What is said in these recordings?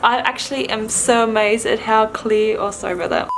I actually am so amazed at how clear, oh sorry about that.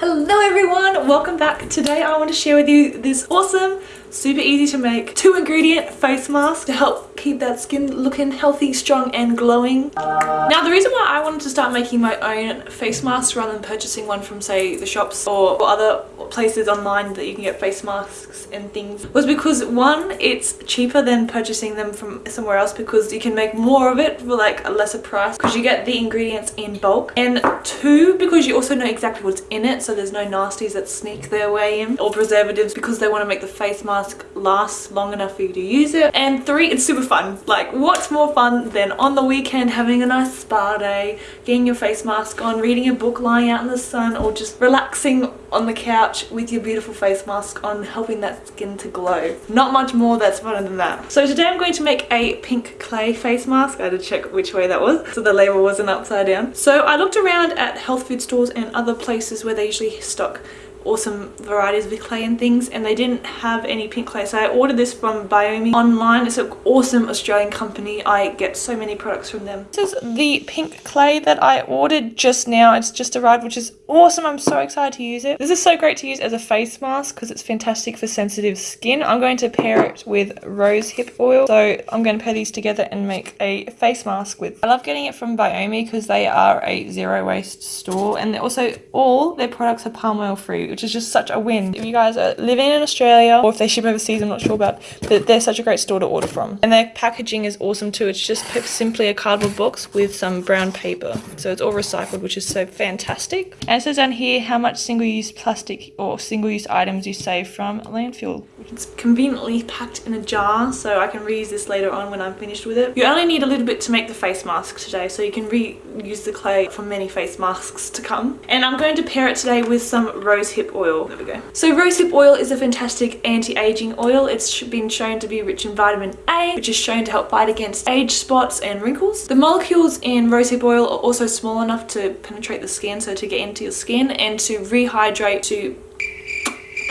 Hello everyone, welcome back. Today I want to share with you this awesome super easy to make two ingredient face mask to help keep that skin looking healthy strong and glowing. Now the reason why i wanted to start making my own face mask rather than purchasing one from say the shops or other places online that you can get face masks and things was because one it's cheaper than purchasing them from somewhere else because you can make more of it for like a lesser price because you get the ingredients in bulk. And two because you also know exactly what's in it so there's no nasties that sneak their way in or preservatives because they want to make the face mask lasts long enough for you to use it. And three it's super fun. Like what's more fun than on the weekend having a nice spa day getting your face mask on reading a book lying out in the sun or just relaxing on the couch with your beautiful face mask on helping that skin to glow? Not much more that's funner than that. So today i'm going to make a pink clay face mask. I had to check which way that was so the label wasn't upside down. So i looked around at health food stores and other places where they usually stock awesome varieties of clay and things and they didn't have any pink clay. So I ordered this from Biome online. It's an awesome Australian company. I get so many products from them. This is the pink clay that I ordered just now. It's just arrived which is awesome. I'm so excited to use it. This is so great to use as a face mask because it's fantastic for sensitive skin. I'm going to pair it with rose hip oil. So I'm going to pair these together and make a face mask with. I love getting it from Biome because they are a zero waste store and they're also all their products are palm oil free which is just such a win. If you guys are living in Australia or if they ship overseas, I'm not sure about, but they're such a great store to order from. And their packaging is awesome too. It's just simply a cardboard box with some brown paper. So it's all recycled, which is so fantastic. And it says down here how much single-use plastic or single-use items you save from landfill. It's conveniently packed in a jar, so I can reuse this later on when I'm finished with it. You only need a little bit to make the face mask today, so you can reuse the clay for many face masks to come. And I'm going to pair it today with some rose rosehip rosehip oil. There we go. So rosehip oil is a fantastic anti-aging oil. It's been shown to be rich in vitamin A, which is shown to help fight against age spots and wrinkles. The molecules in rosehip oil are also small enough to penetrate the skin, so to get into your skin and to rehydrate, to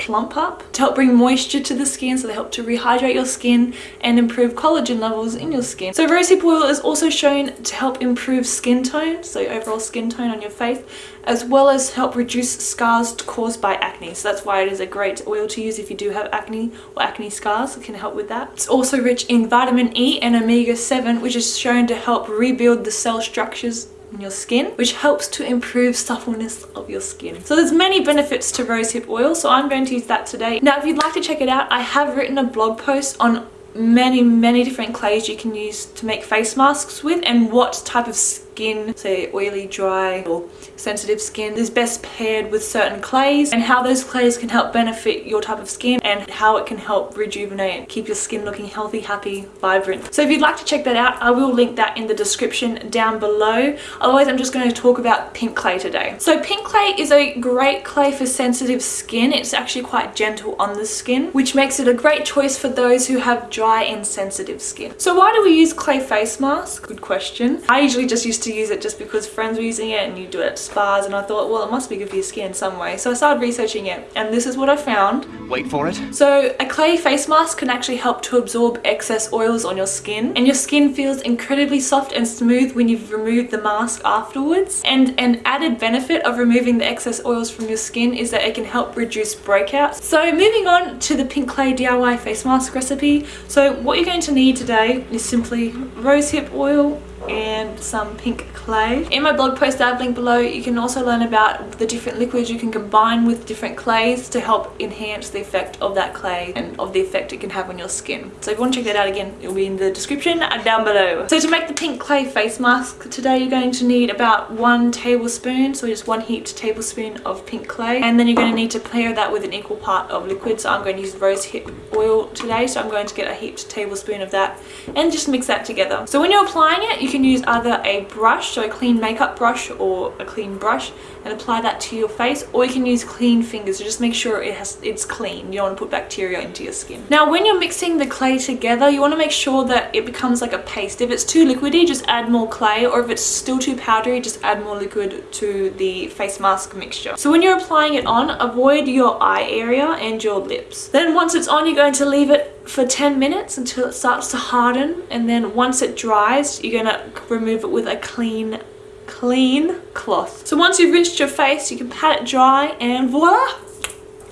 plump up to help bring moisture to the skin so they help to rehydrate your skin and improve collagen levels in your skin. So rosehip oil is also shown to help improve skin tone so overall skin tone on your face as well as help reduce scars caused by acne. So that's why it is a great oil to use if you do have acne or acne scars it can help with that. It's also rich in vitamin e and omega-7 which is shown to help rebuild the cell structures in your skin which helps to improve suppleness of your skin. So there's many benefits to rosehip oil so i'm going to use that today. Now if you'd like to check it out i have written a blog post on many many different clays you can use to make face masks with and what type of skin, say oily, dry or sensitive skin is best paired with certain clays and how those clays can help benefit your type of skin and how it can help rejuvenate keep your skin looking healthy, happy, vibrant. So if you'd like to check that out, I will link that in the description down below. Otherwise, I'm just going to talk about pink clay today. So pink clay is a great clay for sensitive skin. It's actually quite gentle on the skin, which makes it a great choice for those who have dry and sensitive skin. So why do we use clay face mask? Good question. I usually just use to use it just because friends were using it and you do it at spas and I thought well it must be good for your skin some way so I started researching it and this is what I found. Wait for it. So a clay face mask can actually help to absorb excess oils on your skin and your skin feels incredibly soft and smooth when you've removed the mask afterwards and an added benefit of removing the excess oils from your skin is that it can help reduce breakouts. So moving on to the pink clay DIY face mask recipe. So what you're going to need today is simply rosehip oil, and some pink clay. In my blog post that I've linked below you can also learn about the different liquids you can combine with different clays to help enhance the effect of that clay and of the effect it can have on your skin. So if you want to check that out again it'll be in the description down below. So to make the pink clay face mask today you're going to need about one tablespoon so just one heaped tablespoon of pink clay and then you're going to need to pair that with an equal part of liquid so I'm going to use rose hip oil today so I'm going to get a heaped tablespoon of that and just mix that together. So when you're applying it you can use either a brush, so a clean makeup brush or a clean brush and apply that to your face or you can use clean fingers so just make sure it has it's clean. You don't want to put bacteria into your skin. Now when you're mixing the clay together you want to make sure that it becomes like a paste. If it's too liquidy just add more clay or if it's still too powdery just add more liquid to the face mask mixture. So when you're applying it on avoid your eye area and your lips. Then once it's on you're going to leave it for 10 minutes until it starts to harden and then once it dries you're gonna remove it with a clean clean cloth. So once you've rinsed your face you can pat it dry and voila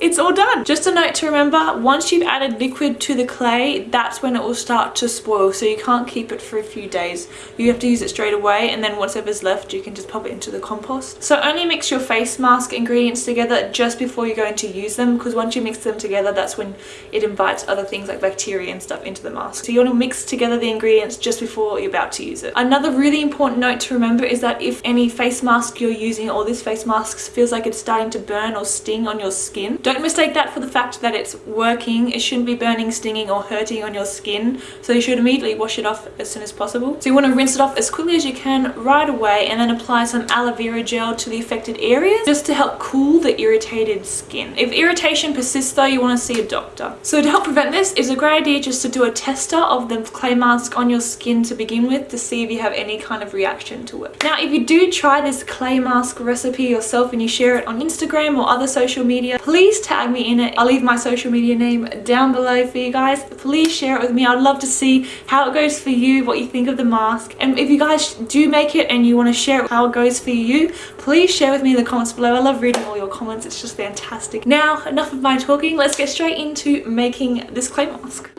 it's all done. Just a note to remember, once you've added liquid to the clay, that's when it will start to spoil. So you can't keep it for a few days. You have to use it straight away and then whatever's left, you can just pop it into the compost. So only mix your face mask ingredients together just before you're going to use them because once you mix them together, that's when it invites other things like bacteria and stuff into the mask. So you want to mix together the ingredients just before you're about to use it. Another really important note to remember is that if any face mask you're using or this face mask feels like it's starting to burn or sting on your skin, don't mistake that for the fact that it's working. It shouldn't be burning, stinging or hurting on your skin. So you should immediately wash it off as soon as possible. So you want to rinse it off as quickly as you can right away and then apply some aloe vera gel to the affected areas just to help cool the irritated skin. If irritation persists though, you want to see a doctor. So to help prevent this, it's a great idea just to do a tester of the clay mask on your skin to begin with to see if you have any kind of reaction to it. Now if you do try this clay mask recipe yourself and you share it on Instagram or other social media, please tag me in it. I'll leave my social media name down below for you guys. Please share it with me. I'd love to see how it goes for you, what you think of the mask. And if you guys do make it and you want to share how it goes for you, please share with me in the comments below. I love reading all your comments. It's just fantastic. Now, enough of my talking. Let's get straight into making this clay mask.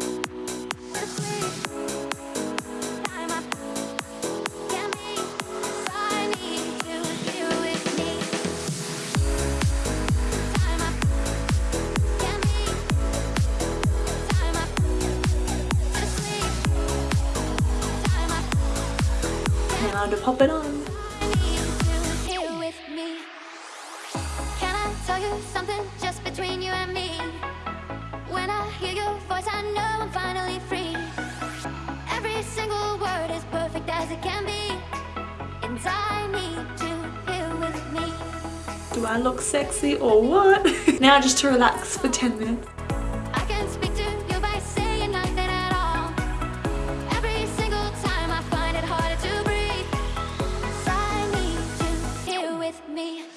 With me. Do I look sexy or what? now just to relax for 10 minutes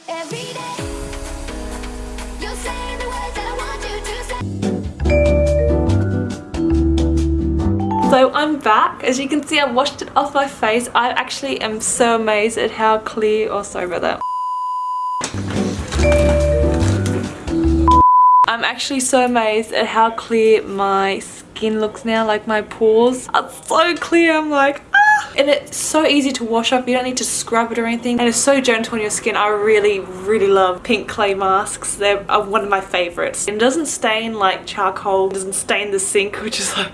So I'm back. As you can see, I washed it off my face. I actually am so amazed at how clear, oh sorry about that. I'm actually so amazed at how clear my skin looks now, like my pores are so clear. I'm like, ah! and so easy to wash off you don't need to scrub it or anything and it's so gentle on your skin. I really really love pink clay masks. They're uh, one of my favorites. It doesn't stain like charcoal it doesn't stain the sink which is like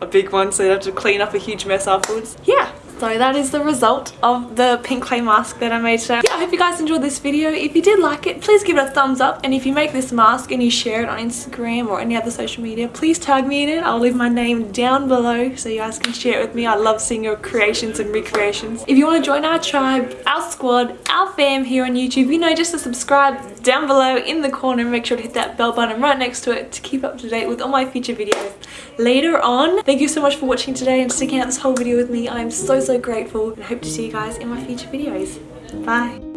a big one so you have to clean up a huge mess afterwards. Yeah, so that is the result of the pink clay mask that I made today. Yeah, I hope you guys enjoyed this video. If you did like it, please give it a thumbs up. And if you make this mask and you share it on Instagram or any other social media, please tag me in it. I'll leave my name down below so you guys can share it with me. I love seeing your creations and recreations. If you want to join our tribe, our squad, our fam here on YouTube, you know, just to subscribe down below in the corner make sure to hit that bell button right next to it to keep up to date with all my future videos later on. Thank you so much for watching today and sticking out this whole video with me. I'm so, so so grateful and hope to see you guys in my future videos. Bye!